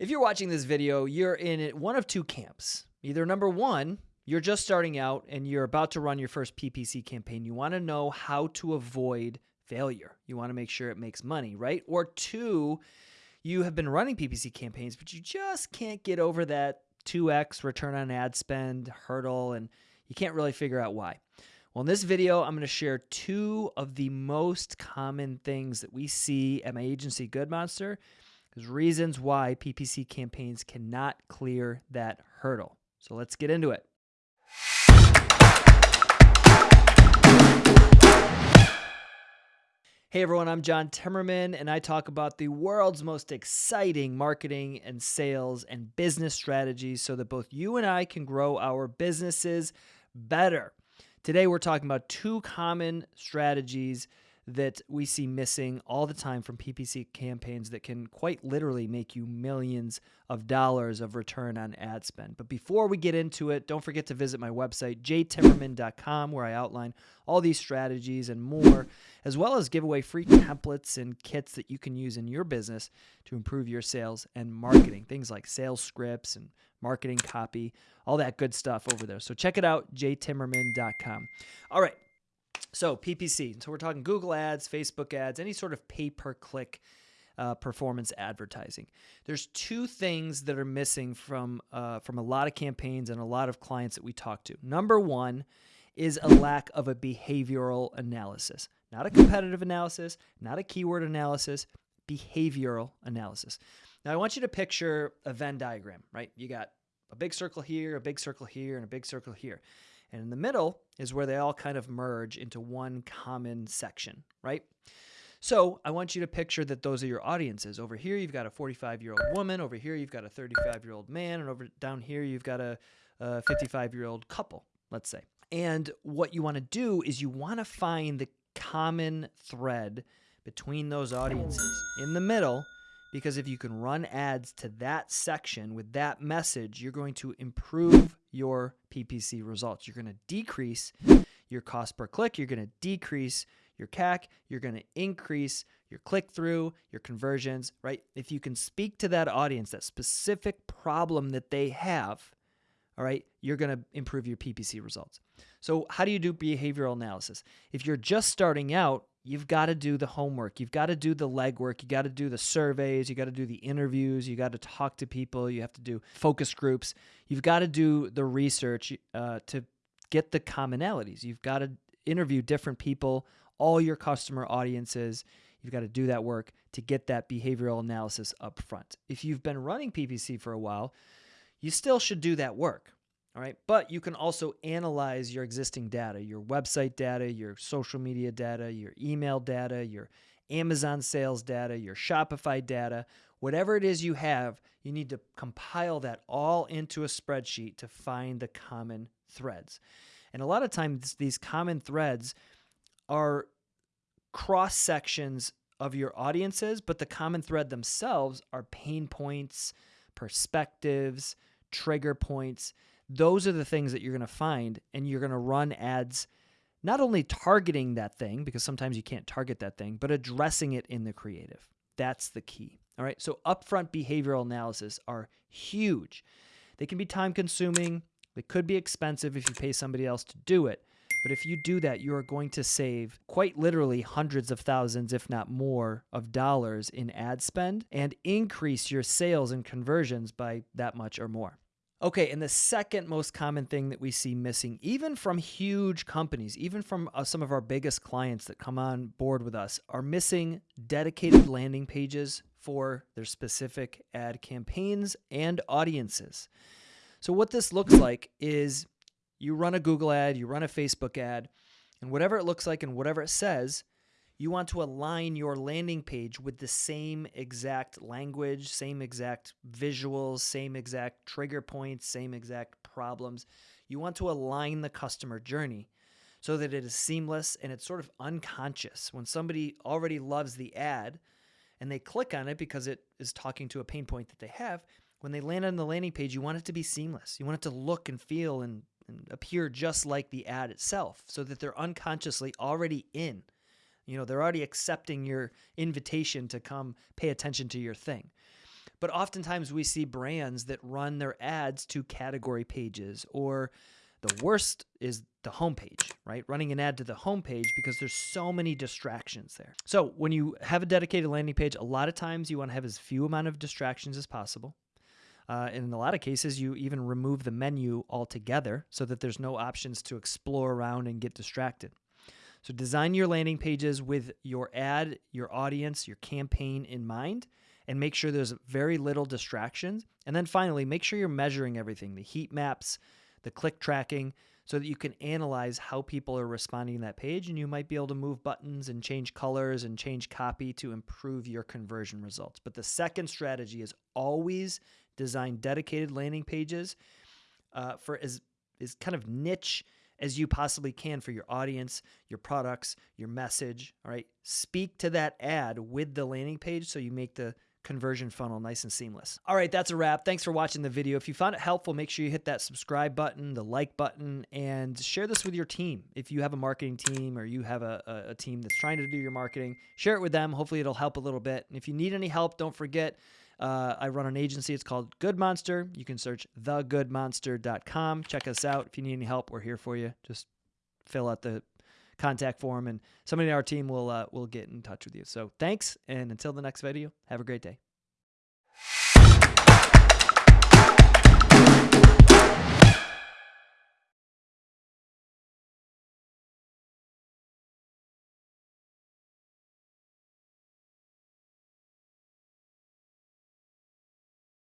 If you're watching this video, you're in one of two camps. Either number one, you're just starting out and you're about to run your first PPC campaign. You want to know how to avoid failure. You want to make sure it makes money, right? Or two, you have been running PPC campaigns, but you just can't get over that 2x return on ad spend hurdle and you can't really figure out why. Well, in this video, I'm going to share two of the most common things that we see at my agency, Good Monster, there's reasons why PPC campaigns cannot clear that hurdle. So let's get into it. Hey everyone, I'm John Timmerman, and I talk about the world's most exciting marketing and sales and business strategies so that both you and I can grow our businesses better. Today, we're talking about two common strategies that we see missing all the time from PPC campaigns that can quite literally make you millions of dollars of return on ad spend. But before we get into it, don't forget to visit my website, jtimmerman.com, where I outline all these strategies and more, as well as give away free templates and kits that you can use in your business to improve your sales and marketing. Things like sales scripts and marketing copy, all that good stuff over there. So check it out, jtimmerman.com. All right. So PPC. So we're talking Google ads, Facebook ads, any sort of pay per click uh, performance advertising. There's two things that are missing from uh, from a lot of campaigns and a lot of clients that we talk to. Number one is a lack of a behavioral analysis, not a competitive analysis, not a keyword analysis, behavioral analysis. Now I want you to picture a Venn diagram, right? You got a big circle here, a big circle here, and a big circle here. And in the middle is where they all kind of merge into one common section, right? So I want you to picture that those are your audiences. Over here, you've got a 45 year old woman. Over here, you've got a 35 year old man. And over down here, you've got a 55 year old couple, let's say. And what you want to do is you want to find the common thread between those audiences in the middle because if you can run ads to that section with that message, you're going to improve your PPC results. You're going to decrease your cost per click, you're going to decrease your CAC, you're going to increase your click through, your conversions, right? If you can speak to that audience, that specific problem that they have, all right, you're going to improve your PPC results. So, how do you do behavioral analysis? If you're just starting out, you've got to do the homework. You've got to do the legwork. You got to do the surveys. You got to do the interviews. You got to talk to people. You have to do focus groups. You've got to do the research uh, to get the commonalities. You've got to interview different people, all your customer audiences. You've got to do that work to get that behavioral analysis up front. If you've been running PPC for a while, you still should do that work. All right. But you can also analyze your existing data, your website data, your social media data, your email data, your Amazon sales data, your Shopify data, whatever it is you have, you need to compile that all into a spreadsheet to find the common threads. And a lot of times, these common threads are cross sections of your audiences, but the common thread themselves are pain points, perspectives, trigger points those are the things that you're going to find and you're going to run ads not only targeting that thing because sometimes you can't target that thing but addressing it in the creative. That's the key all right? So upfront behavioral analysis are huge. They can be time consuming they could be expensive if you pay somebody else to do it but if you do that you are going to save quite literally hundreds of thousands if not more of dollars in ad spend and increase your sales and conversions by that much or more Okay, and the second most common thing that we see missing, even from huge companies, even from uh, some of our biggest clients that come on board with us, are missing dedicated landing pages for their specific ad campaigns and audiences. So, what this looks like is you run a Google ad, you run a Facebook ad, and whatever it looks like and whatever it says, you want to align your landing page with the same exact language, same exact visuals, same exact trigger points, same exact problems. You want to align the customer journey so that it is seamless and it's sort of unconscious. When somebody already loves the ad and they click on it because it is talking to a pain point that they have, when they land on the landing page, you want it to be seamless. You want it to look and feel and, and appear just like the ad itself so that they're unconsciously already in. You know, they're already accepting your invitation to come pay attention to your thing. But oftentimes we see brands that run their ads to category pages or the worst is the homepage, right? Running an ad to the homepage because there's so many distractions there. So when you have a dedicated landing page, a lot of times you want to have as few amount of distractions as possible. Uh, in a lot of cases, you even remove the menu altogether so that there's no options to explore around and get distracted. So design your landing pages with your ad, your audience, your campaign in mind, and make sure there's very little distractions. And then finally, make sure you're measuring everything the heat maps, the click tracking, so that you can analyze how people are responding to that page. And you might be able to move buttons and change colors and change copy to improve your conversion results. But the second strategy is always design dedicated landing pages uh, for as, is kind of niche as you possibly can for your audience, your products, your message. All right. Speak to that ad with the landing page so you make the conversion funnel nice and seamless. All right, that's a wrap. Thanks for watching the video. If you found it helpful, make sure you hit that subscribe button, the like button, and share this with your team. If you have a marketing team or you have a, a, team that's trying to do your marketing, share it with them. Hopefully, it'll help a little bit. And if you need any help, don't forget. Uh, I run an agency. It's called Good Monster. You can search thegoodmonster.com. Check us out. If you need any help, we're here for you. Just fill out the contact form, and somebody in our team will uh, will get in touch with you. So thanks, and until the next video, have a great day.